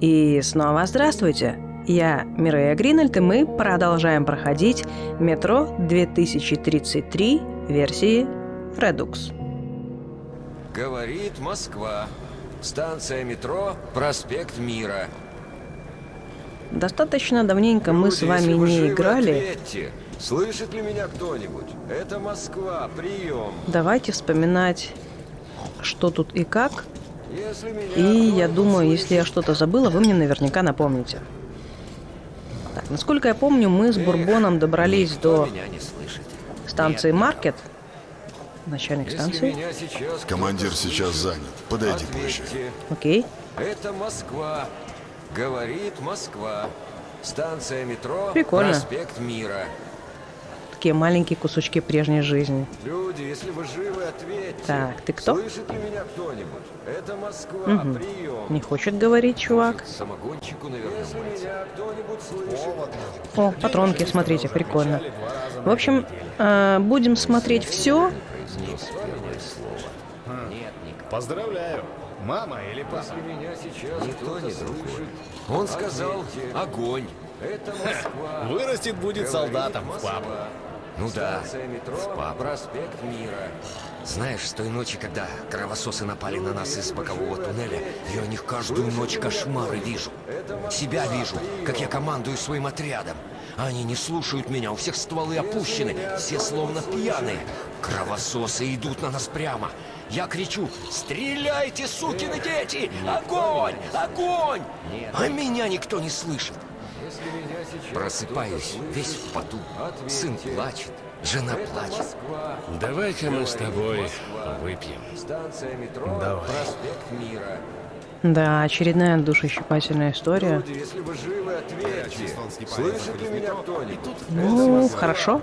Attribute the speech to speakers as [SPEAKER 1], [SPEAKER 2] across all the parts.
[SPEAKER 1] И снова здравствуйте! Я Мирея Гринальд, и мы продолжаем проходить метро 2033 версии Redux.
[SPEAKER 2] Говорит Москва. Станция метро Проспект Мира.
[SPEAKER 1] Достаточно давненько мы с вами не играли.
[SPEAKER 2] ответьте. Слышит ли меня кто-нибудь? Это Москва, прием.
[SPEAKER 1] Давайте вспоминать, что тут и как. И я думаю, если я что-то забыла, вы мне наверняка напомните. Так, насколько я помню, мы с Бурбоном добрались до станции Маркет. Начальник
[SPEAKER 2] Если
[SPEAKER 1] станции.
[SPEAKER 3] Командир сейчас занят. Подойди позже.
[SPEAKER 2] ответьте.
[SPEAKER 1] Окей.
[SPEAKER 2] Это Москва. Говорит Москва. Станция метро
[SPEAKER 1] Прикольно.
[SPEAKER 2] Проспект Мира.
[SPEAKER 1] Такие маленькие кусочки прежней жизни.
[SPEAKER 2] Люди, если вы живы, ответьте.
[SPEAKER 1] Так, ты кто?
[SPEAKER 2] Слышит ли меня кто-нибудь? Это Москва,
[SPEAKER 1] Мгм.
[SPEAKER 2] прием.
[SPEAKER 1] Не хочет говорить, чувак.
[SPEAKER 2] Самогончику, наверное, Если меня кто-нибудь слышит.
[SPEAKER 1] О, патронки, смотрите, прикольно. В общем, э, будем смотреть все.
[SPEAKER 4] Поздравляю. Мама или папа?
[SPEAKER 2] Если меня сейчас никто не слышит. Он сказал огонь. Это Москва.
[SPEAKER 4] Вырастет, будет солдатом папу.
[SPEAKER 2] Ну да, метро,
[SPEAKER 4] в.
[SPEAKER 2] Проспект Мира. Знаешь, с той ночи, когда кровососы напали на нас из бокового туннеля, я о них каждую ночь кошмары вижу. Себя вижу, как я командую своим отрядом. Они не слушают меня, у всех стволы опущены, все словно пьяные. Кровососы идут на нас прямо. Я кричу, стреляйте, сукины дети! Огонь! Огонь! А меня никто не слышит. Просыпаюсь, весь в поту. Сын плачет, жена плачет.
[SPEAKER 5] Давай-ка мы с тобой выпьем.
[SPEAKER 4] Давай.
[SPEAKER 2] проспект Мира.
[SPEAKER 1] Да, очередная душещипательная история.
[SPEAKER 2] Люди, если вы живы, ответьте. Слышит ли меня кто-нибудь?
[SPEAKER 1] Ну, хорошо.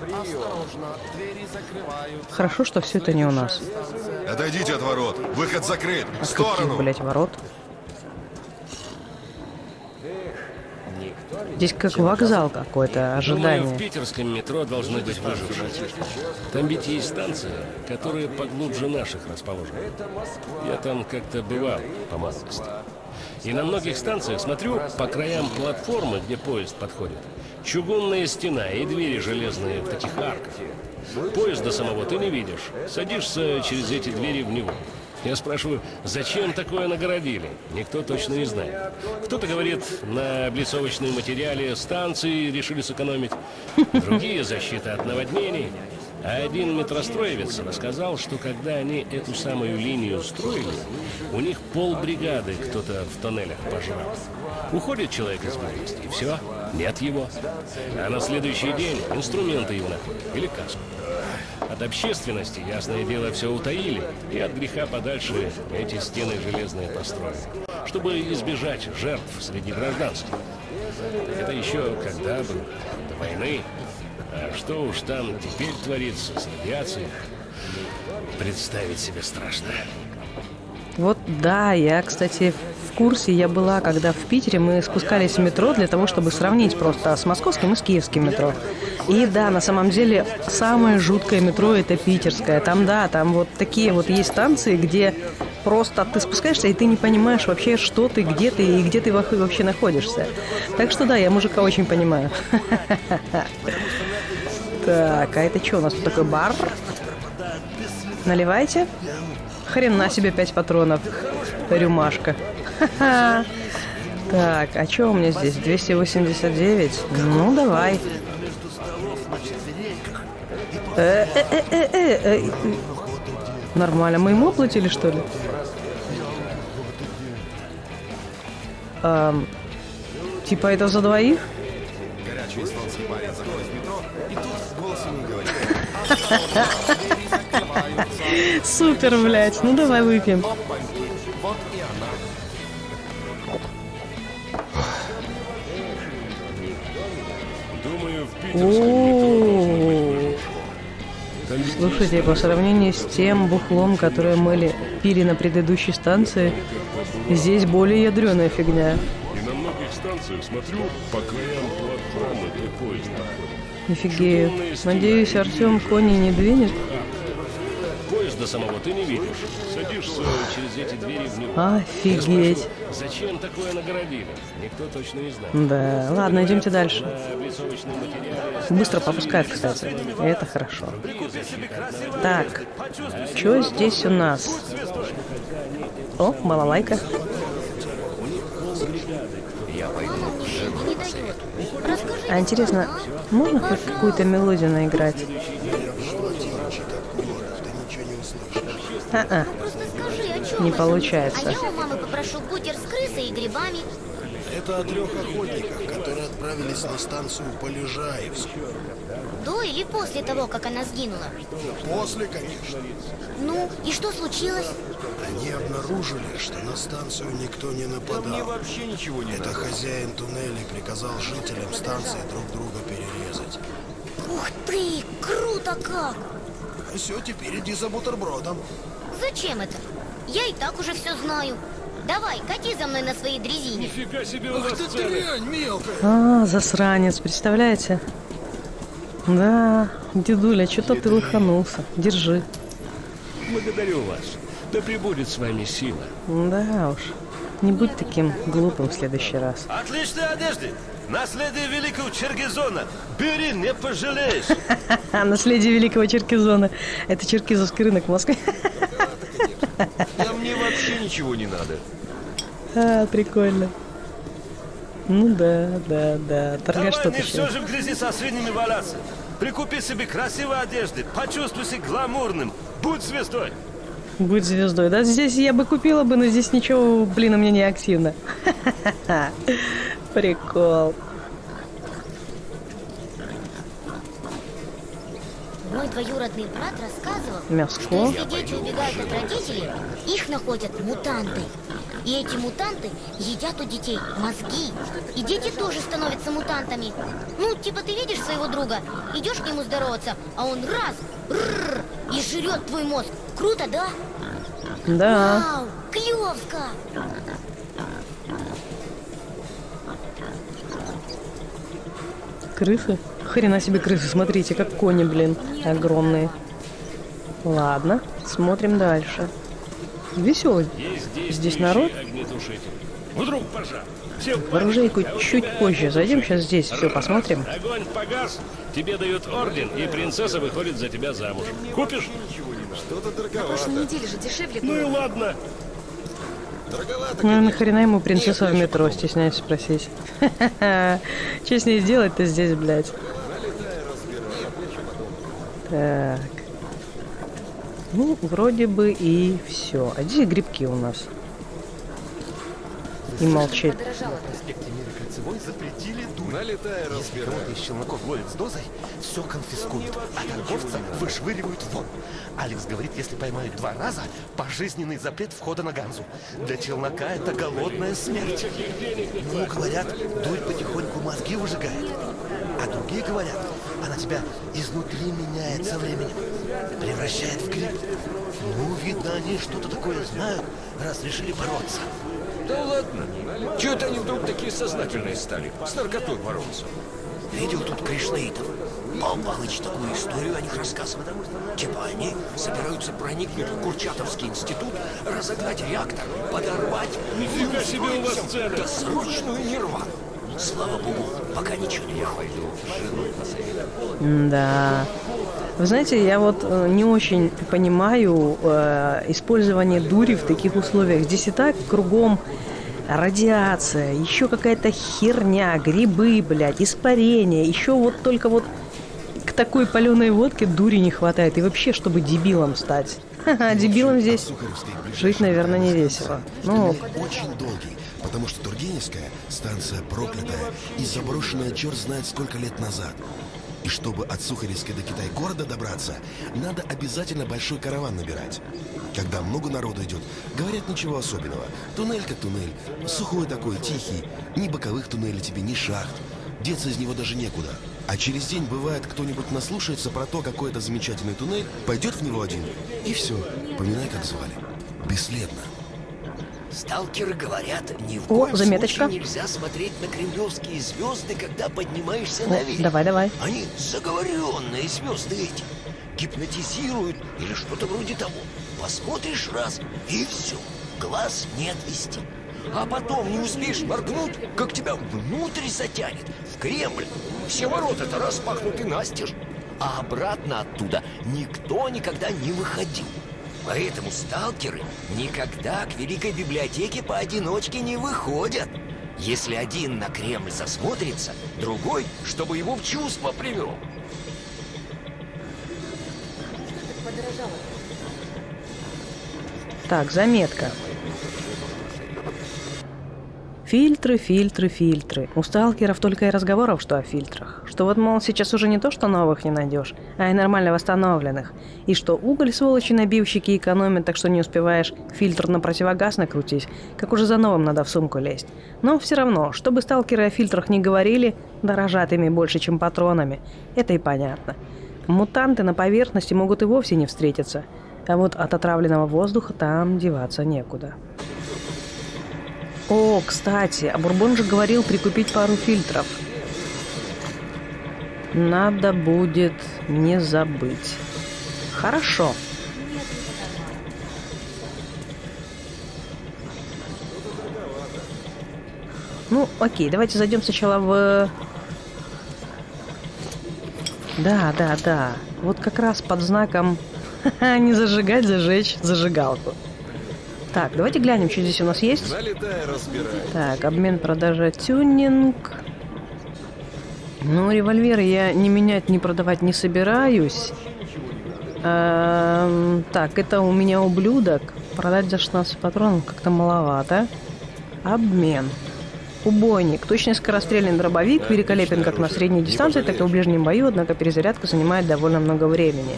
[SPEAKER 1] Хорошо, что все это не у нас.
[SPEAKER 3] Отойдите от ворот. Выход закрыт. В
[SPEAKER 1] каких,
[SPEAKER 3] сторону.
[SPEAKER 1] блять, ворот? Здесь как вокзал какой-то,
[SPEAKER 5] Думаю, в
[SPEAKER 1] ожидание.
[SPEAKER 5] питерском метро должны быть выжившие. Там ведь есть станция, которая поглубже наших расположена. Я там как-то бывал по молодости. И на многих станциях смотрю по краям платформы, где поезд подходит. Чугунная стена и двери железные в таких арках. Поезда самого ты не видишь. Садишься через эти двери в него. Я спрашиваю, зачем такое нагородили? Никто точно не знает. Кто-то говорит, на облицовочном материале станции решили сэкономить. Другие – защита от наводнений. А один метростроевец рассказал, что когда они эту самую линию строили, у них полбригады кто-то в тоннелях пожрал. Уходит человек из близости, и все, нет его. А на следующий день инструменты его находят, или каску. От общественности, ясное дело, все утаили, и от греха подальше эти стены железные построили, чтобы избежать жертв среди гражданских. Это еще когда было, до войны. А что уж там теперь творится с радиацией, представить себе страшно.
[SPEAKER 1] Вот да, я, кстати, в курсе я была, когда в Питере мы спускались в метро для того, чтобы сравнить просто с московским и с киевским метро. И да, на самом деле, самое жуткое метро это питерское. Там, да, там вот такие вот есть станции, где просто ты спускаешься, и ты не понимаешь вообще, что ты, где ты и где ты во- вообще находишься. Так что да, я мужика очень понимаю. Так, а это что у нас тут такой бар? Наливайте. Хрена себе 5 патронов. Рюмашка. Ха-ха. Так, а что у меня здесь? 289? Ну, давай. Э, э, э. Нормально, мы ему оплатили, что ли? Типа это за двоих?
[SPEAKER 4] Горячий эстонский парень заходит в метро, и тут голос ему говорит.
[SPEAKER 1] Супер, блядь. Ну давай выпьем. Слушайте, по сравнению с тем бухлом, которое мы пили на предыдущей станции, здесь более ядреная фигня.
[SPEAKER 5] И на многих станциях смотрю по краям платформы, где поезд проходит.
[SPEAKER 1] Офигею. Надеюсь, Артем кони не двинет.
[SPEAKER 5] До самого ты не видишь. Садишься через эти двери в него.
[SPEAKER 1] Офигеть.
[SPEAKER 5] Зачем такое нагородили? Никто точно не знает.
[SPEAKER 1] Да, ладно, идемте дальше. Быстро попускает, кстати. Это хорошо. Так, что здесь у нас? О, балалайка.
[SPEAKER 2] Я пойду.
[SPEAKER 1] А интересно, можно хоть какую-то мелодию наиграть? А-а,
[SPEAKER 6] Просто скажи, о чем
[SPEAKER 1] Не
[SPEAKER 6] это?
[SPEAKER 1] получается.
[SPEAKER 6] А я у мамы попрошу бутер с крысой и грибами.
[SPEAKER 7] Это о трех охотниках, которые отправились на станцию Полежаевскую.
[SPEAKER 6] До или после того, как она сгинула?
[SPEAKER 7] После, конечно.
[SPEAKER 6] Ну, и что случилось?
[SPEAKER 7] Они обнаружили, что на станцию никто не нападал.
[SPEAKER 4] Вообще ничего не
[SPEAKER 7] Это хозяин туннелей приказал жителям станции друг друга перерезать.
[SPEAKER 6] Ух ты, круто как!
[SPEAKER 7] Все, теперь иди за бутербродом.
[SPEAKER 6] Зачем это? Я и так уже все знаю. Давай, кати за мной на своей дрезине.
[SPEAKER 5] Нифига себе у вас
[SPEAKER 7] Ты дрянь, мелкая!
[SPEAKER 1] а, засранец, представляете? Да, дедуля, что-то ты лоханулся. Держи.
[SPEAKER 5] Благодарю вас. Да пребудет с вами сила.
[SPEAKER 1] Да уж, не будь таким глупым в следующий раз.
[SPEAKER 8] Отличные одежды. Наследие великого Черкизона. Бери, не пожалеешь.
[SPEAKER 1] А, наследие великого Черкизона. Это черкизовский рынок в Москве.
[SPEAKER 4] Да мне вообще ничего не надо.
[SPEAKER 1] А, прикольно. Ну да, да, да. Торгаш
[SPEAKER 8] Давай
[SPEAKER 1] что
[SPEAKER 8] не все же в грязи со свиньями валяться. Прикупи себе красивой одежды. Почувствуй себя гламурным. Будь звездой.
[SPEAKER 1] Будь звездой. Да, здесь я бы купила бы, но здесь ничего, блин, у меня не активно. Прикол.
[SPEAKER 6] Мой двоюродный брат рассказывал,
[SPEAKER 1] Мяско.
[SPEAKER 6] что если дети убегают от родителей, их находят мутанты. И эти мутанты едят у детей мозги. И дети тоже становятся мутантами. Ну, типа ты видишь своего друга, идешь к нему здороваться, а он раз, рррр, и жрет твой мозг. Круто, да?
[SPEAKER 1] Да.
[SPEAKER 6] Вау, клевско!
[SPEAKER 1] Крысы? Хрена себе крысы, смотрите, как кони, блин, огромные. Ладно, смотрим дальше. Веселый. Здесь народ?
[SPEAKER 5] Вдруг пожар. В
[SPEAKER 1] оружейку чуть позже зайдем, сейчас здесь все посмотрим.
[SPEAKER 5] Огонь погас, тебе дают орден, и принцесса выходит за тебя замуж. Купишь?
[SPEAKER 4] Что-то
[SPEAKER 9] На
[SPEAKER 4] дороговато.
[SPEAKER 9] прошлой неделе же дешевле
[SPEAKER 5] Ну и ладно.
[SPEAKER 4] Дороговато,
[SPEAKER 1] Ну,
[SPEAKER 4] конечно.
[SPEAKER 1] нахрена ему принцесса
[SPEAKER 4] Нет,
[SPEAKER 1] в метро, стесняюсь спросить. Че с ней сделать-то здесь, блядь? Так. Ну, вроде бы и все. А здесь грибки у нас. И молчит.
[SPEAKER 9] Подорожало.
[SPEAKER 8] проспекте Мира Кольцевой запретили дурь.
[SPEAKER 4] Налетай,
[SPEAKER 8] Если
[SPEAKER 4] разбирай.
[SPEAKER 8] кого-то из челноков ловят с дозой, все конфискуют, а торговца вышвыривают вон. Алекс говорит, если поймают два раза, пожизненный запрет входа на Ганзу. Для челнока это голодная смерть. Ну, говорят, дурь потихоньку мозги выжигает. А другие говорят, она тебя изнутри меняет со временем, превращает в гриб. Ну, видно, они что-то такое знают, раз решили бороться.
[SPEAKER 5] Да ладно. Чего это они вдруг такие сознательные стали? С наркотой бороться.
[SPEAKER 2] Видел тут кришнаитов. Пал Палыч такую историю о них рассказывает. Типа они собираются проникнуть в Курчатовский институт, разогнать реактор, подорвать
[SPEAKER 5] Нифига себе у вас цены.
[SPEAKER 2] досрочную нирвану. Слава богу, пока ничего не выходит.
[SPEAKER 1] Да. Вы знаете, я вот э, не очень понимаю э, использование дури в таких условиях. Здесь и так кругом радиация, еще какая-то херня, грибы, блядь, испарение. Еще вот только вот к такой паленой водке дури не хватает. И вообще, чтобы дебилом стать. Ха-ха, дебилом здесь жить, наверное, не весело. Ну,
[SPEAKER 7] очень долгий, потому что Тургеневская станция проклятая и заброшенная черт знает сколько лет назад. И чтобы от Сухаревской до Китай-города добраться, надо обязательно большой караван набирать. Когда много народу идет, говорят ничего особенного. Туннель как туннель, сухой такой, тихий, ни боковых туннелей тебе, ни шахт. Деться из него даже некуда. А через день бывает, кто-нибудь наслушается про то, какой это замечательный туннель, пойдет в него один, и все, поминай, как звали. Бесследно.
[SPEAKER 2] Сталкеры говорят, ни в
[SPEAKER 1] О,
[SPEAKER 2] коем
[SPEAKER 1] заметочка.
[SPEAKER 2] случае нельзя смотреть на кремлевские звезды, когда поднимаешься
[SPEAKER 1] О,
[SPEAKER 2] наверх.
[SPEAKER 1] давай, давай.
[SPEAKER 2] Они заговоренные звезды эти. гипнотизируют или что-то вроде того. Посмотришь раз, и все, глаз не отвести. А потом не успеешь моргнуть, как тебя внутрь затянет, в Кремль. Все ворота-то распахнуты настежь, а обратно оттуда никто никогда не выходил. Поэтому сталкеры никогда к Великой Библиотеке поодиночке не выходят. Если один на Кремль засмотрится, другой, чтобы его в чувство привел.
[SPEAKER 1] Так, заметка. Фильтры, фильтры, фильтры. У сталкеров только и разговоров, что о фильтрах. Что вот, мол, сейчас уже не то, что новых не найдешь, а и нормально восстановленных. И что уголь, сволочи, набивщики экономят, так что не успеваешь фильтр на противогаз накрутить, как уже за новым надо в сумку лезть. Но все равно, чтобы сталкеры о фильтрах не говорили, дорожат ими больше, чем патронами. Это и понятно. Мутанты на поверхности могут и вовсе не встретиться. А вот от отравленного воздуха там деваться некуда. О, кстати, а Бурбон же говорил прикупить пару фильтров. Надо будет не забыть. Хорошо. Ну, окей, давайте зайдем сначала в... Да, да, да. Вот как раз под знаком не зажигать, зажечь зажигалку. Так, давайте глянем, что здесь у нас есть.
[SPEAKER 4] Разбирай.
[SPEAKER 1] Так, обмен, продажа, тюнинг. Ну, револьверы я не менять, не продавать не собираюсь. Эм, так, это у меня ублюдок. Продать за 16 патронов как-то маловато. Обмен. Убойник. Точный скорострельный дробовик. Великолепен как на средней дистанции, так и в ближнем бою, однако перезарядка занимает довольно много времени.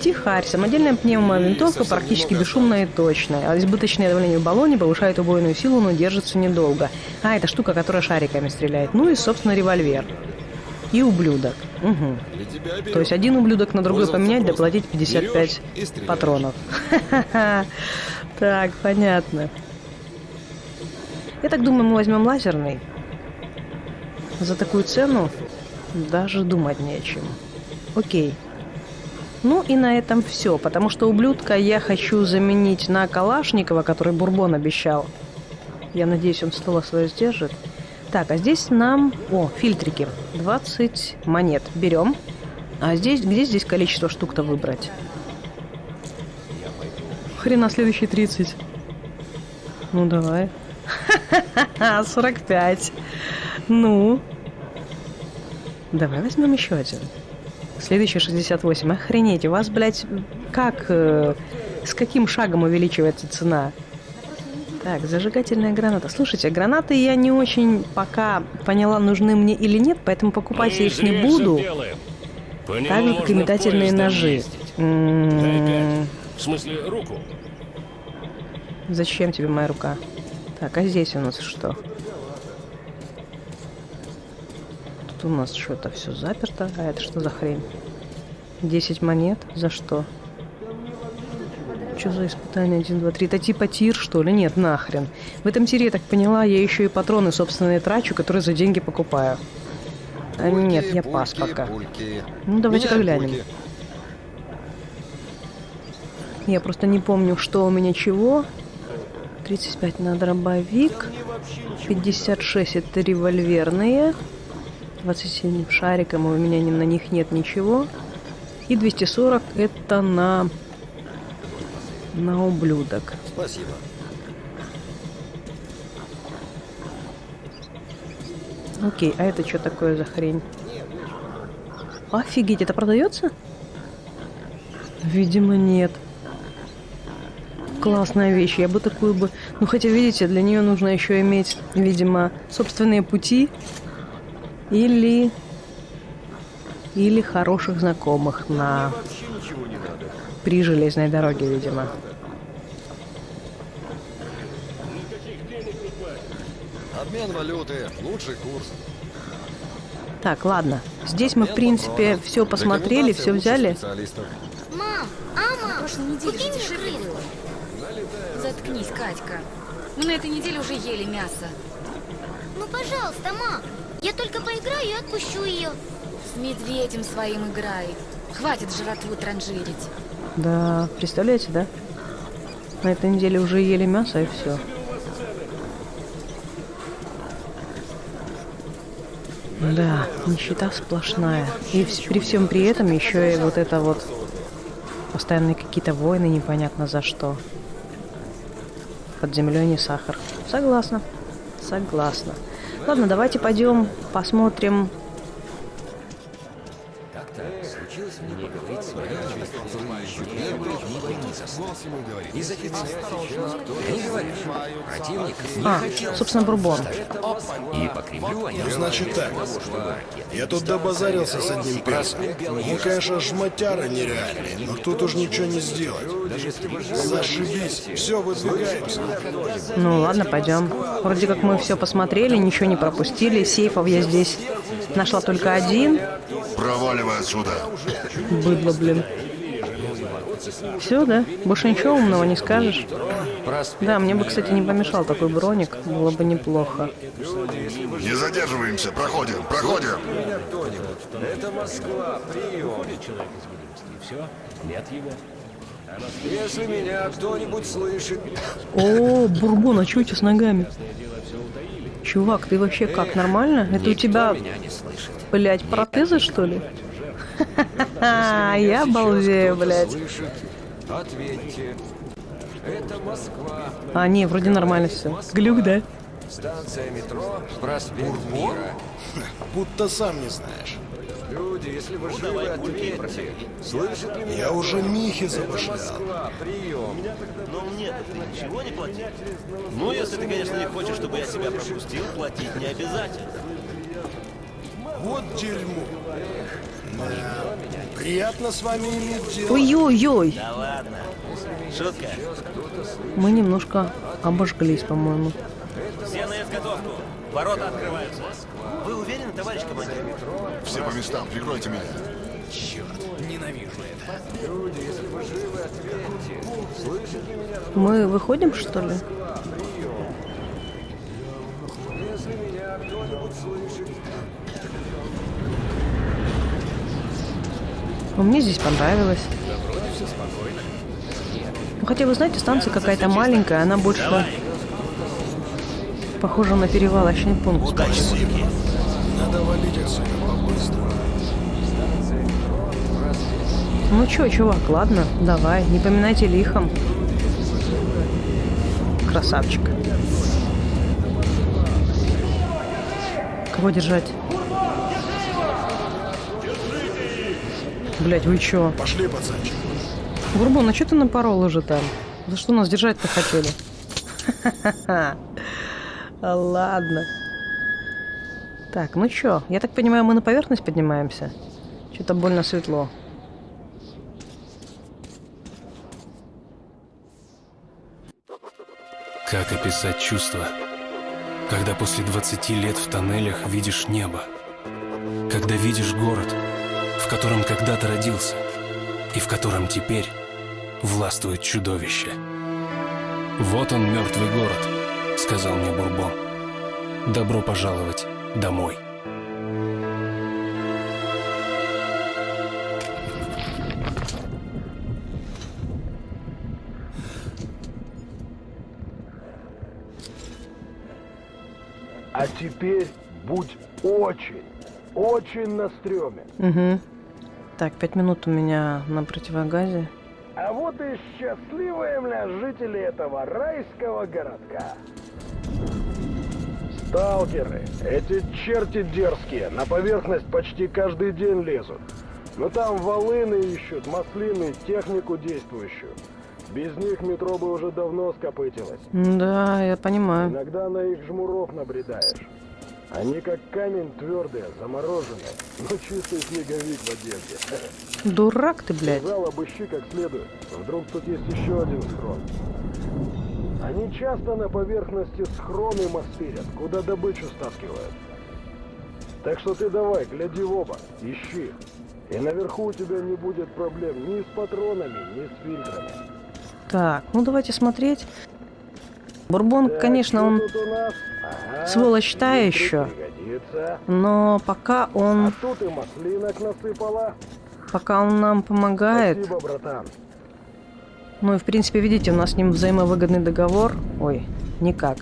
[SPEAKER 1] Тихарь. Самодельная пневмовинтовка практически бесшумная и точная. А избыточное давление в баллоне повышает убойную силу, но держится недолго. А, это штука, которая шариками стреляет. Ну и, собственно, револьвер. И ублюдок. Угу. То есть один ублюдок на другой поменять, доплатить 55
[SPEAKER 4] Берешь и стреляешь.
[SPEAKER 1] патронов. Так, понятно. Я так думаю, мы возьмем лазерный. За такую цену даже думать не о чем. Окей. Ну и на этом все, потому что ублюдка я хочу заменить на Калашникова, который Бурбон обещал. Я надеюсь, он слово свое сдержит. Так, а здесь нам... О, фильтрики. 20 монет. Берем. А здесь... Где здесь количество штук-то выбрать? Хрена следующие 30. Ну, давай. 45. Ну. Давай возьмем еще один. Следующий 68. Охренеть, у вас, блядь, как... э, с каким шагом увеличивается цена? Так, зажигательная граната. Слушайте, гранаты я не очень пока поняла, нужны мне или нет, поэтому покупать я
[SPEAKER 5] Мы
[SPEAKER 1] их не буду. Так же, как и метательные ножи.
[SPEAKER 5] ездить. Дай
[SPEAKER 1] М,
[SPEAKER 5] пять. В смысле, руку.
[SPEAKER 1] Зачем тебе моя рука? Так, а здесь у нас что? Тут у нас что-то все заперто. А это что за хрень? 10 монет? За что? Что за испытание 1, 2, 3? Это типа тир, что ли? Нет, нахрен. В этом тире, я так поняла, я еще и патроны собственные трачу, которые за деньги покупаю. А нет, я пас
[SPEAKER 4] Пульки,
[SPEAKER 1] пока.
[SPEAKER 4] пульки.
[SPEAKER 1] Ну, давайте-ка глянем.
[SPEAKER 4] пульки.
[SPEAKER 1] Я просто не помню, что у меня чего. 35 на дробовик. 56 это револьверные. 27 шариком, у меня ни- на них нет ничего. И 240 это на... на ублюдок.
[SPEAKER 4] Спасибо.
[SPEAKER 1] Окей, а это что такое за хрень? Офигеть, это продается? Видимо, нет. Классная вещь, я бы такую бы... Ну, хотя, видите, для нее нужно еще иметь, видимо, собственные пути или... Или хороших знакомых на... При железной дороге, видимо.
[SPEAKER 4] Обмен валюты, лучший курс.
[SPEAKER 1] Так, ладно. Здесь мы, в принципе, все посмотрели, все взяли.
[SPEAKER 6] Мам, а, мам,
[SPEAKER 9] прошлой неделе. Заткнись, Катька. Мы на этой неделе уже ели мясо.
[SPEAKER 6] Ну, пожалуйста, мам. Я только поиграю и отпущу ее.
[SPEAKER 9] С медведем своим играй. Хватит жратву транжирить.
[SPEAKER 1] Да, представляете, да? На этой неделе уже ели мясо и все. Да, нищета сплошная. И при всем при этом еще и вот это вот постоянные какие-то войны, непонятно за что. Под землей не сахар. Согласна. Согласна. Ладно, давайте пойдем посмотрим.
[SPEAKER 2] Как-то случилось мне говорить с военными, которые первые
[SPEAKER 1] А,
[SPEAKER 2] хотел
[SPEAKER 1] собственно, Бурбон.
[SPEAKER 2] И по Кремлю они
[SPEAKER 10] Ну, значит так. Я тут добазарился с одним перцем. Ну, конечно, жмотяра нереальный, но тут уж ничего не сделать. Зашибись. Все, выдвигаемся.
[SPEAKER 1] Ну ладно, пойдем. Вроде как мы все посмотрели, ничего не пропустили. Сейфов я здесь нашла только один.
[SPEAKER 3] Проваливай отсюда.
[SPEAKER 1] Быдло, блин. Все, да? Больше ничего умного не скажешь? Да, мне бы, кстати, не помешал такой броник. Было бы неплохо.
[SPEAKER 3] Не задерживаемся, проходим, проходим.
[SPEAKER 4] Это Москва, прием.
[SPEAKER 5] Человек из видимости, и все. Нет его.
[SPEAKER 4] Если меня кто-нибудь слышит,
[SPEAKER 1] О, Бурбон, а чё у тебя с ногами? Чувак, ты вообще как, нормально? Это у тебя, блядь, протезы, что ли? Ха-ха-ха, я балдею, блядь.
[SPEAKER 4] слышит, ответьте. Это Москва.
[SPEAKER 1] А, не, вроде нормально все. Глюк, да?
[SPEAKER 4] Станция метро, проспект Мира.
[SPEAKER 10] Будто сам не знаешь.
[SPEAKER 4] Люди, если вы живы, ответьте. Слышит ли меня?
[SPEAKER 10] Я уже Михи
[SPEAKER 4] Это
[SPEAKER 10] забашлял.
[SPEAKER 4] Москва, прием.
[SPEAKER 11] Но мне ничего не платить? Ну, если ты, конечно, не хочешь, чтобы я тебя пропустил, платить не обязательно.
[SPEAKER 10] Вот дерьмо. Да. Приятно с вами иметь дело.
[SPEAKER 1] Ой-ой-ой,
[SPEAKER 11] Да ладно. Шутка.
[SPEAKER 1] мы немножко обожглись, по-моему.
[SPEAKER 11] Все на изготовку. Ворота открываются. Вы уверены, товарищ командир?
[SPEAKER 3] Все по местам, прикройте меня.
[SPEAKER 1] Мы выходим, что ли? Ну, мне здесь понравилось. Ну, хотя, вы знаете, станция какая-то маленькая, она больше похожа на перевалочный пункт.
[SPEAKER 11] Удачи.
[SPEAKER 10] Надо валить отсюда.
[SPEAKER 1] Ну чё, чувак, ладно, давай, не поминайте лихом. Красавчик. Кого держать? Блять, вы чё?
[SPEAKER 10] Пошли, пацанчик.
[SPEAKER 1] Бурбон, а чё ты напорол уже там? За что нас держать-то хотели? Ха-ха-ха. Ладно. Так, ну чё? Я так понимаю, мы на поверхность поднимаемся? Что-то больно светло.
[SPEAKER 12] Как описать чувство, когда после 20 лет в тоннелях видишь небо, когда видишь город, в котором когда-то родился и в котором теперь властвует чудовище. «Вот он, мертвый город», — сказал мне Бурбон. «Добро пожаловать домой».
[SPEAKER 13] А теперь будь очень, очень на стреме.
[SPEAKER 1] Угу. Так, пять минут у меня на противогазе.
[SPEAKER 13] А вот и счастливые мля жители этого райского городка. Сталкеры, эти черти дерзкие, на поверхность почти каждый день лезут. Но там волыны ищут, маслины, технику действующую. Без них метро бы уже давно скопытилось.
[SPEAKER 1] Да, я понимаю.
[SPEAKER 13] Иногда на их жмуров набредаешь. Они как камень твердые, замороженные, но чистый снеговик в одежде.
[SPEAKER 1] Дурак ты, блядь.
[SPEAKER 13] Сказал, обыщи как следует. Вдруг тут есть еще один схрон. Они часто на поверхности схроны мастерят, куда добычу стаскивают. Так что ты давай, гляди в оба, ищи. И наверху у тебя не будет проблем ни с патронами, ни с фильтрами.
[SPEAKER 1] Так, ну давайте смотреть. Бурбон,
[SPEAKER 13] Так,
[SPEAKER 1] конечно, он?
[SPEAKER 13] Ага,
[SPEAKER 1] сволочь та еще.
[SPEAKER 13] пригодится.
[SPEAKER 1] Но пока
[SPEAKER 13] А
[SPEAKER 1] он...
[SPEAKER 13] тут и маслинок насыпала.
[SPEAKER 1] Пока он нам помогает.
[SPEAKER 13] Спасибо, братан.
[SPEAKER 1] Ну и в принципе, видите, у нас с ним взаимовыгодный договор. Ой, никак.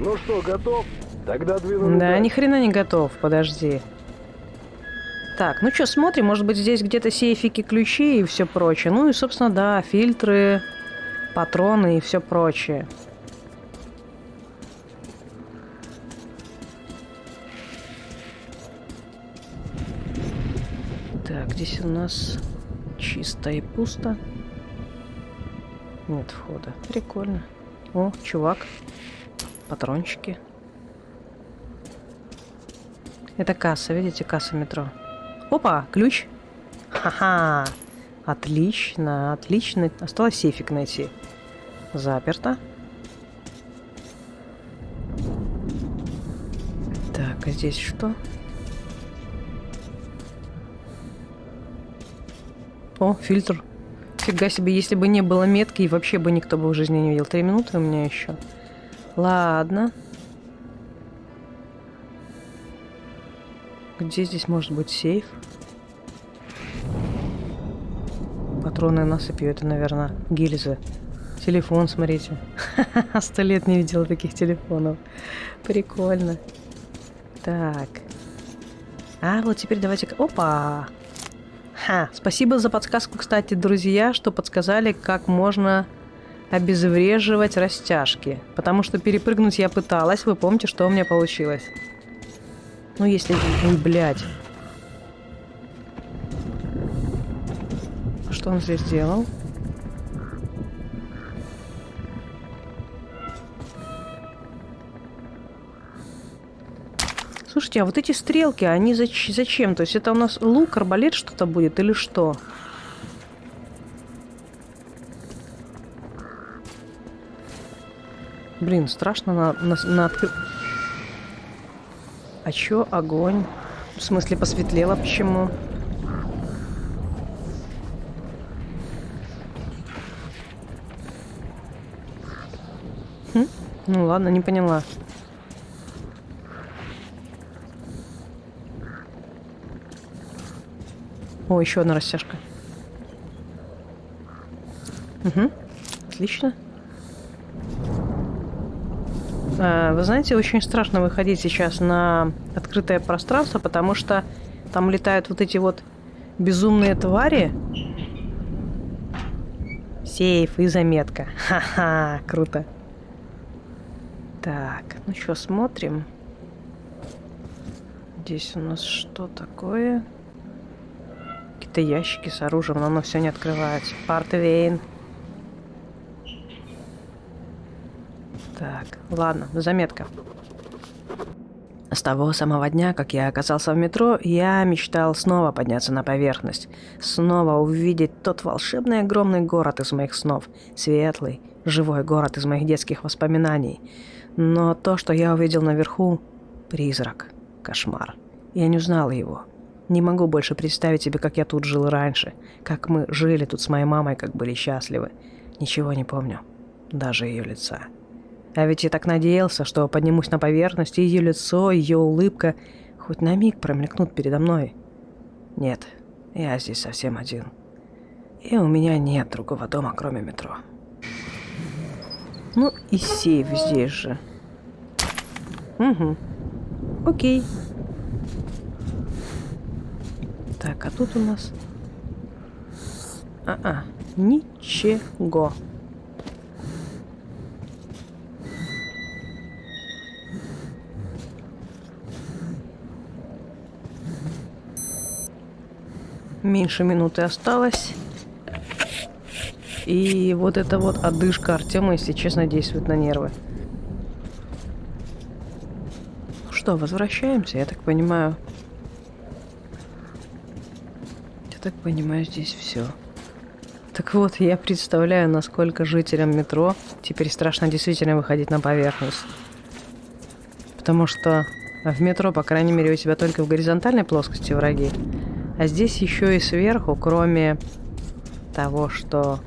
[SPEAKER 13] Ну что, готов? Тогда двинули
[SPEAKER 1] Да, ни хрена не готов, подожди. Так, ну что, смотрим, может быть здесь где-то сейфики, ключи и все прочее. Ну и, собственно, да, фильтры, патроны и все прочее. Здесь у нас чисто и пусто. Нет входа. Прикольно. О, чувак. Патрончики. Это касса, видите, касса метро. Опа, ключ. Ха-ха. Отлично, отлично. Осталось сейфик найти. Заперто. Так, а здесь что? О, фильтр. Фига себе, если бы не было метки, и вообще бы никто бы в жизни не видел. Три минуты у меня еще. Ладно. Где здесь может быть сейф? Патроны насыпью, это, наверное, гильзы. Телефон, смотрите. Сто лет не видела таких телефонов. Прикольно. Так. А, вот теперь давайте... Опа! Ха, спасибо за подсказку, кстати, друзья, что подсказали, как можно обезвреживать растяжки. Потому что перепрыгнуть я пыталась, вы помните, что у меня получилось. Ну, если... Ой, блядь. Что он здесь делал? Слушайте, а вот эти стрелки, они зач- зачем? То есть это у нас лук, арбалет что-то будет или что? Блин, страшно на, на, на откры- А чё огонь? В смысле посветлело? Почему? Хм? Ну ладно, не поняла. О, еще одна растяжка. Угу. Отлично. А, Вы знаете, очень страшно выходить сейчас на открытое пространство, потому что там летают вот эти вот безумные твари. Сейф и заметка. Ха-ха, круто. Так, ну что, смотрим. Здесь у нас что такое? Какие-то ящики с оружием, но оно все не открывается. Партвейн. Так, ладно, заметка. С того самого дня, как я оказался в метро, я мечтал снова подняться на поверхность. Снова увидеть тот волшебный огромный город из моих снов. Светлый, живой город из моих детских воспоминаний. Но то, что я увидел наверху – призрак, кошмар. Я не узнал его. Не могу больше представить себе, как я тут жил раньше. Как мы жили тут с моей мамой, как были счастливы. Ничего не помню. Даже ее лица. А ведь я так надеялся, что поднимусь на поверхность, и ее лицо, ее улыбка хоть на миг промелькнут передо мной. Нет, я здесь совсем один. И у меня нет другого дома, кроме метро. Ну и сейф здесь же. Угу. Окей. Так, а тут у нас... А-а, ничего. Меньше минуты осталось. И вот эта вот одышка Артема, если честно, действует на нервы. Ну что, возвращаемся, я так понимаю. Я так понимаю, здесь все. Так вот, я представляю, насколько жителям метро теперь страшно действительно выходить на поверхность. Потому что в метро, по крайней мере, у тебя только в горизонтальной плоскости враги. А здесь еще и сверху, кроме того, что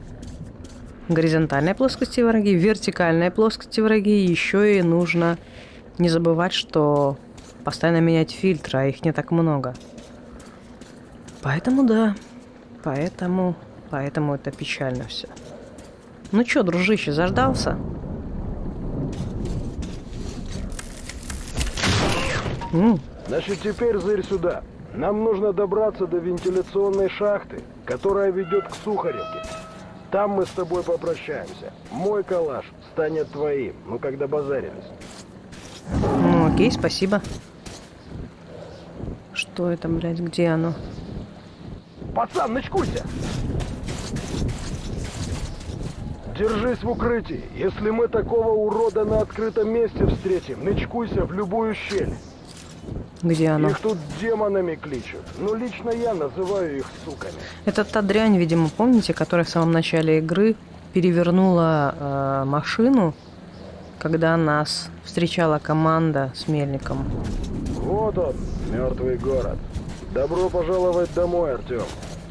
[SPEAKER 1] горизонтальной плоскости враги, вертикальной плоскости враги, еще и нужно не забывать, что постоянно менять фильтры, а их не так много. Поэтому да, Поэтому... Поэтому это печально все. Ну чё, дружище, заждался? М,
[SPEAKER 13] Значит, теперь зырь сюда. Нам нужно добраться до вентиляционной шахты, которая ведет к Сухаревке. Там мы с тобой попрощаемся. Мой калаш станет твоим, ну когда базарились.
[SPEAKER 1] Ну, окей, спасибо. Что это, блядь, где оно?
[SPEAKER 13] Пацан, начкуйся! Держись в укрытии. Если мы такого урода на открытом месте встретим, начкуйся в любую щель.
[SPEAKER 1] Где оно?
[SPEAKER 13] Их тут демонами кличут. Но лично я называю их суками.
[SPEAKER 1] Это та дрянь, видимо, помните, которая в самом начале игры перевернула э, машину, когда нас встречала команда с Мельником.
[SPEAKER 13] Вот он, мертвый город. Добро пожаловать домой, Артем.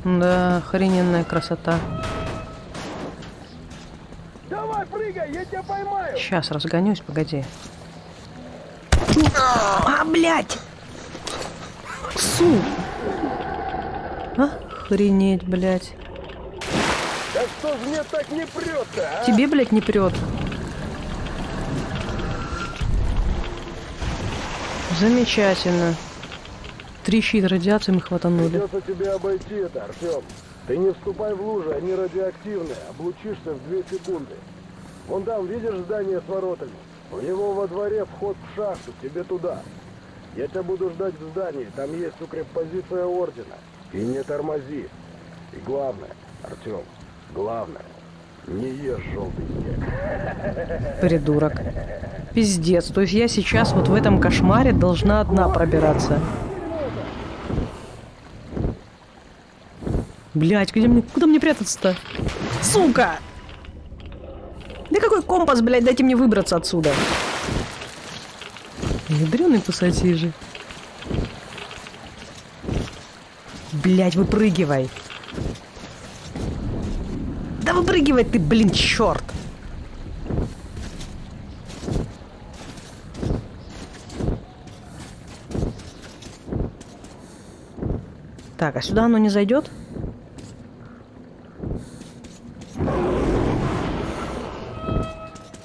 [SPEAKER 1] Да, охрененная красота.
[SPEAKER 13] Давай, прыгай, я тебя поймаю!
[SPEAKER 1] Сейчас разгонюсь, погоди. А, блядь! Су! Охренеть, блядь.
[SPEAKER 13] Да что ж мне так не прет-то, а?
[SPEAKER 1] Тебе, блядь, не прет. Замечательно. Трещит радиация, мы хватанули.
[SPEAKER 13] Придется тебе обойти это, Артем. Ты не вступай в лужи, они радиоактивные. Облучишься в две секунды. Вон там, видишь здание с воротами? У него во дворе вход в шахту, тебе туда. Я тебя буду ждать в здании, там есть укреппозиция ордена. И не тормози. И главное, Артем, главное, не ешь желтый снег.
[SPEAKER 1] Придурок. Пиздец. То есть я сейчас вот в этом кошмаре должна одна пробираться. Блять, где мне, куда мне прятаться-то? Сука! Да какой компас, блядь, дайте мне выбраться отсюда. Ядреный пассатижи. Блять, выпрыгивай. Да выпрыгивай ты, блин, черт. Так, а сюда оно не зайдет?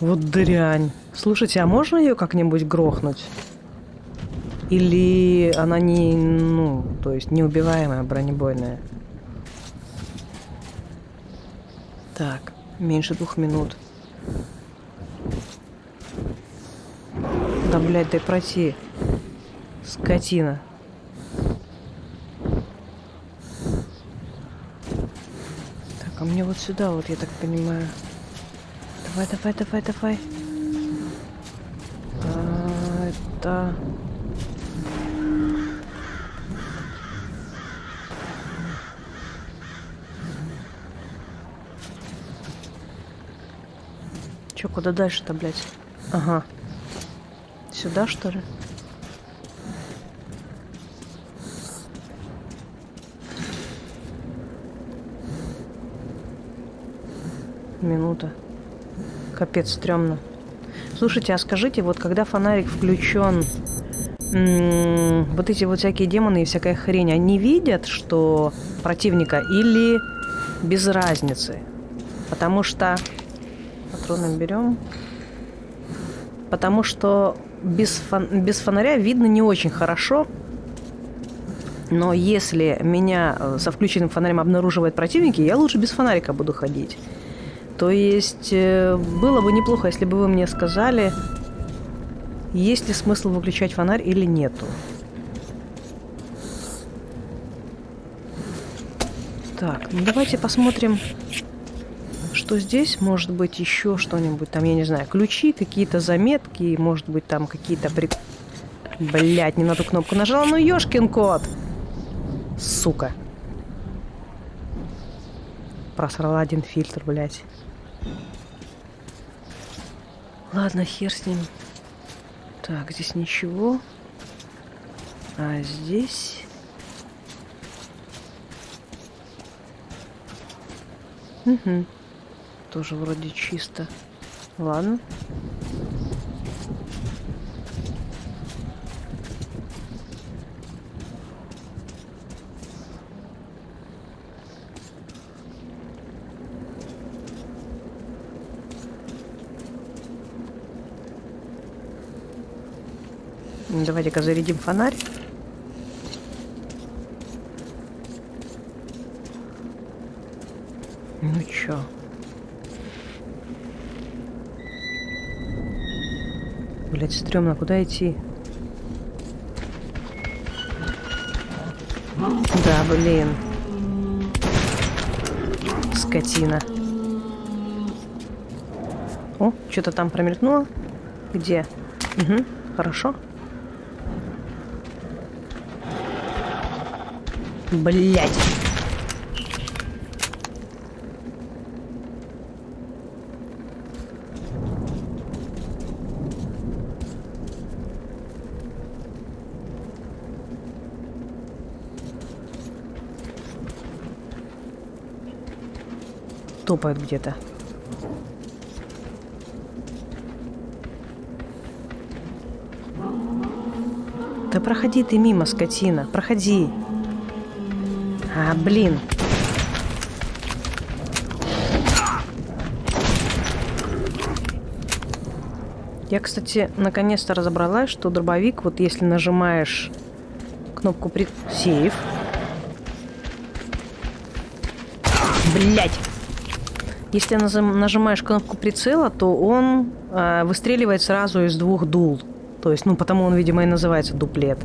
[SPEAKER 1] Вот дрянь. Слушайте, а можно ее как-нибудь грохнуть? Или она не, ну, то есть неубиваемая, бронебойная? Так, меньше двух минут. Да, блядь, дай пройти. Скотина. Так, а мне вот сюда, вот, я так понимаю. Давай, давай, давай, давай. А, это... Чё, куда дальше-то, блядь? Ага. Сюда, что ли? Минута. Капец, стрёмно. Слушайте, а скажите, вот когда фонарик включен, вот эти вот всякие демоны и всякая хрень, они видят, что противника или без разницы? Потому что... Патроны берем. Потому что без, фон... без фонаря видно не очень хорошо. Но если меня э, со включенным фонарем обнаруживают противники, я лучше без фонарика буду ходить. То есть э, было бы неплохо, если бы вы мне сказали, есть ли смысл выключать фонарь или нету. Так, ну давайте посмотрим, что здесь. Может быть еще что-нибудь там, я не знаю, ключи, какие-то заметки, может быть там какие-то при... Блять, не на ту кнопку нажала, ну ёшкин кот! Сука. Просрала один фильтр, блядь. Ладно, хер с ним. Так, здесь ничего. А здесь... Угу. Тоже вроде чисто. Ладно. Давайте-ка зарядим фонарь. Ну чё? Блять, стрёмно, куда идти? Да, блин. Скотина. О, что-то там промелькнуло. Где? Угу, хорошо. Блять. Топают где-то. Да проходи ты мимо, скотина. Проходи. Блин. Я, кстати, наконец-то разобралась, что дробовик, вот если нажимаешь кнопку при... Сейф. Блять. Если нажимаешь кнопку прицела, то он э, выстреливает сразу из двух дул. То есть, ну, потому он, видимо, и называется дуплет.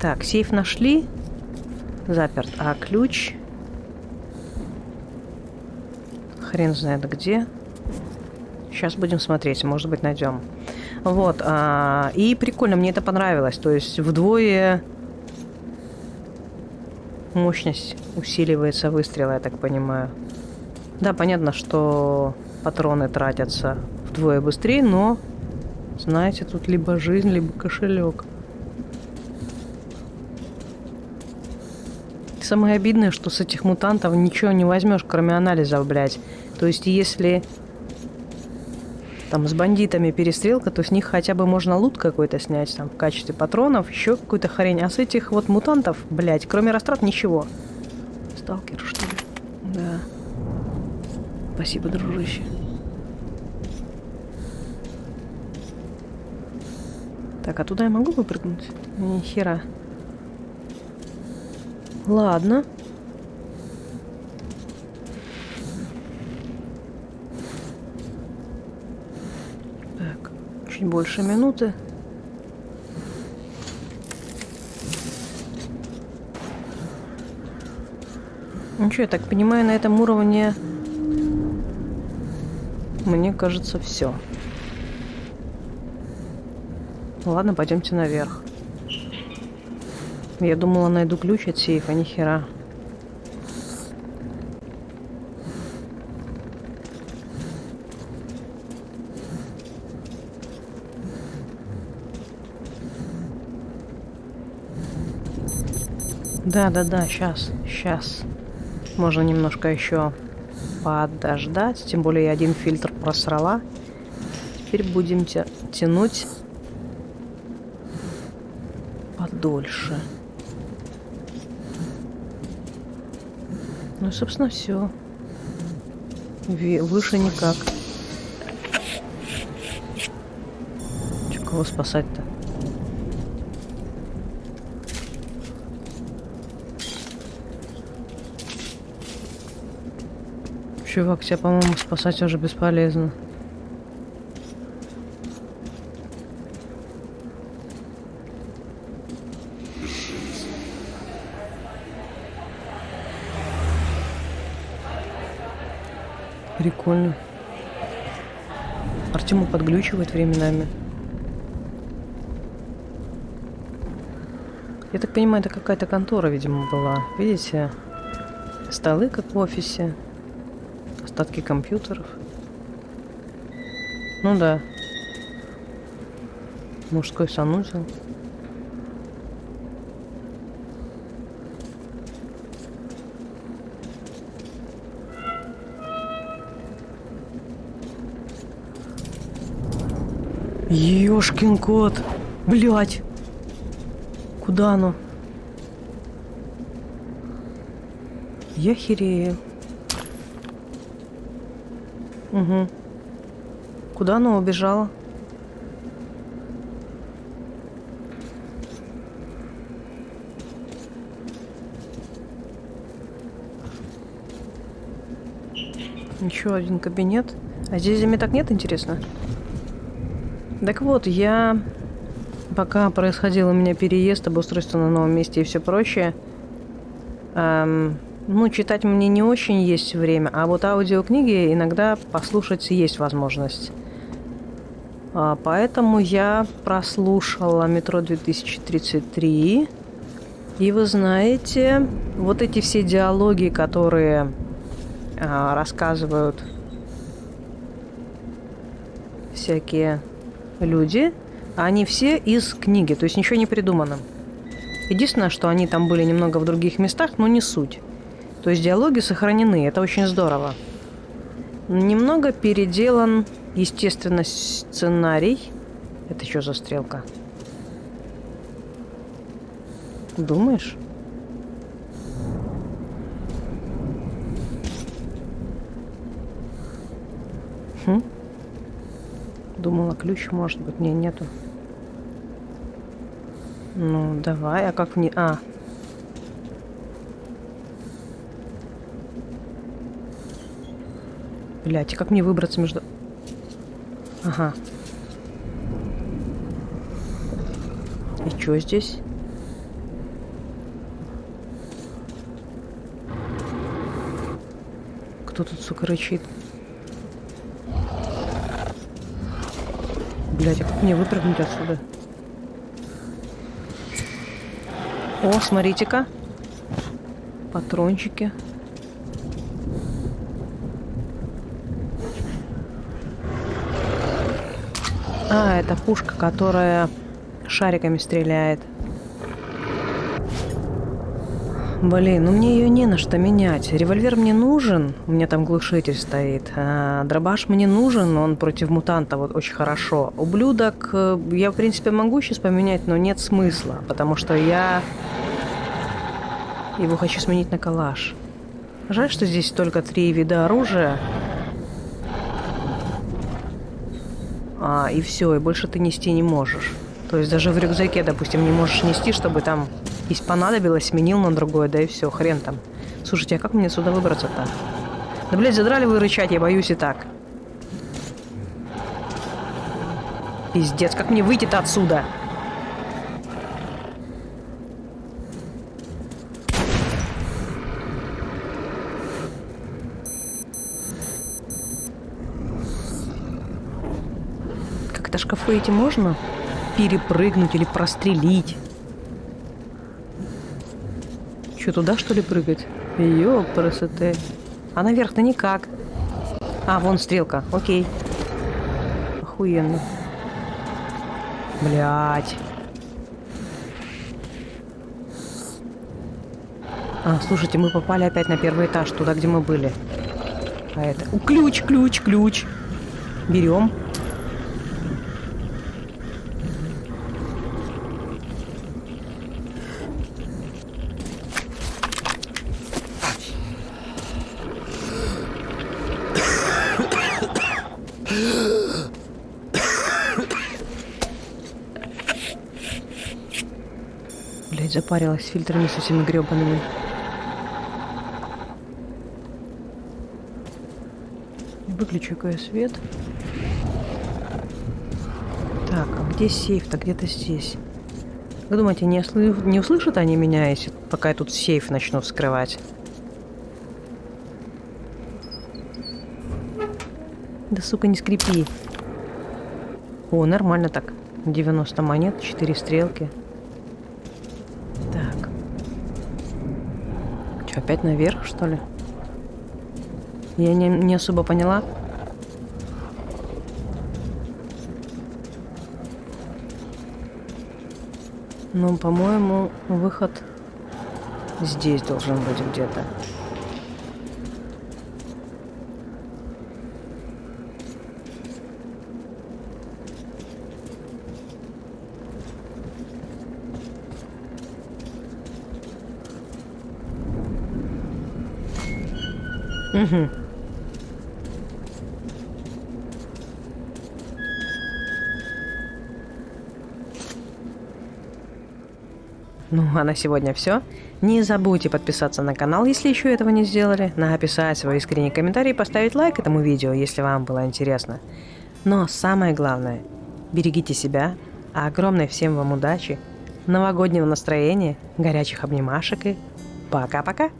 [SPEAKER 1] Так, сейф нашли. Заперт. А ключ... Хрен знает где. Сейчас будем смотреть, может быть, найдем. Вот. А, и прикольно, мне это понравилось. То есть вдвое мощность усиливается выстрела, я так понимаю. Да, понятно, что патроны тратятся вдвое быстрее, но, знаете, тут либо жизнь, либо кошелек. Самое обидное, что с этих мутантов ничего не возьмешь, кроме анализов, блядь. То есть, если там с бандитами перестрелка, то с них хотя бы можно лут какой-то снять, там, в качестве патронов, еще какую-то хрень. А с этих вот мутантов, блядь, кроме растрат, ничего. Сталкер, что ли? Да. Спасибо, дружище. Так, а туда я могу выпрыгнуть? Ни хера. Ладно. Так, чуть больше минуты. Ну что, я так понимаю, на этом уровне мне кажется, все. Ладно, пойдемте наверх. Я думала, найду ключ от сейфа, ни хера. Да-да-да, сейчас, сейчас. Можно немножко еще подождать. Тем более я один фильтр просрала. Теперь будем тя тянуть подольше. Ну, собственно, все. Выше никак. Че, кого спасать-то? Чувак, тебя, по-моему, спасать уже бесполезно. Прикольно. Артему подглючивает временами. Я так понимаю, это какая-то контора, видимо, была. Видите? Столы, как в офисе. Остатки компьютеров. Ну да. Мужской санузел. Ёшкин кот. Блять. Куда оно? Я херею. Угу. Куда оно убежало? Еще один кабинет. А здесь зими так нет, интересно? Так вот, я... Пока происходил у меня переезд, обустройство на новом месте и все прочее, эм, ну, читать мне не очень есть время, а вот аудиокниги иногда послушать есть возможность. А, поэтому я прослушала «Метро 2033». И вы знаете, вот эти все диалоги, которые а, рассказывают всякие люди, они все из книги, то есть ничего не придумано. Единственное, что они там были немного в других местах, но не суть. То есть диалоги сохранены, это очень здорово. Немного переделан, естественно, сценарий. Это что за стрелка? Думаешь? Хм? Думала, ключ может быть. Не, нету. Ну, давай, а как мне... А. Блять, и как мне выбраться между... Ага. И что здесь? Кто тут, сука, рычит? Блять, а мне выпрыгнуть отсюда? О, смотрите-ка. Патрончики. А, это пушка, которая шариками стреляет. Блин, ну мне ее не на что менять. Револьвер мне нужен, у меня там глушитель стоит. А дробаш мне нужен, он против мутанта вот очень хорошо. Ублюдок э, я, в принципе, могу сейчас поменять, но нет смысла, потому что я его хочу сменить на калаш. Жаль, что здесь только три вида оружия. А, и все, и больше ты нести не можешь. То есть даже в рюкзаке, допустим, не можешь нести, чтобы там если понадобилось, сменил на другое, да и все, хрен там. Слушайте, а как мне сюда выбраться-то? Да, блядь, задрали вы рычать, я боюсь и так. Пиздец, как мне выйти-то отсюда? Как-то шкафы эти можно перепрыгнуть или прострелить? Что, туда, что ли, прыгать? Ёпрасоте. А наверх-то никак. А, вон стрелка. Окей. Охуенно. Блять. А, слушайте, мы попали опять на первый этаж, туда, где мы были. А это... Ключ, ключ, ключ. Берем. Запарилась фильтрами с этими гребаными. Выключу-ка я свет. Так, а где сейф-то? Где-то здесь. Вы думаете, не, осл... не услышат они меня, если пока я тут сейф начну вскрывать? Да, сука, не скрипи. О, нормально так. 90 монет, 4 стрелки. Опять наверх, что ли? Я не, не особо поняла. Ну, по-моему, выход здесь должен быть где-то. Угу. Ну, а на сегодня все. Не забудьте подписаться на канал, если еще этого не сделали, написать свой искренний комментарий и поставить лайк этому видео, если вам было интересно. Но самое главное, берегите себя, а огромной всем вам удачи, новогоднего настроения, горячих обнимашек и пока-пока!